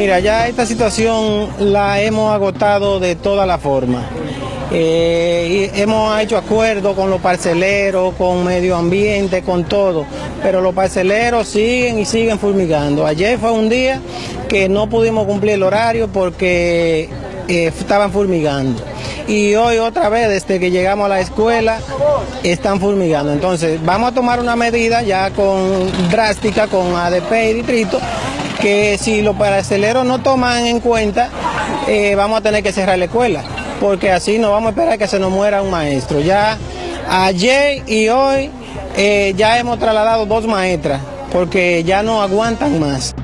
Mira, ya esta situación la hemos agotado de toda la forma. Eh, hemos hecho acuerdos con los parceleros, con medio ambiente, con todo, pero los parceleros siguen y siguen fulmigando. Ayer fue un día que no pudimos cumplir el horario porque eh, estaban fulmigando. Y hoy otra vez, desde que llegamos a la escuela, están fulmigando. Entonces, vamos a tomar una medida ya con drástica con ADP y distrito que si los parceleros no toman en cuenta, eh, vamos a tener que cerrar la escuela, porque así no vamos a esperar que se nos muera un maestro. Ya ayer y hoy eh, ya hemos trasladado dos maestras, porque ya no aguantan más.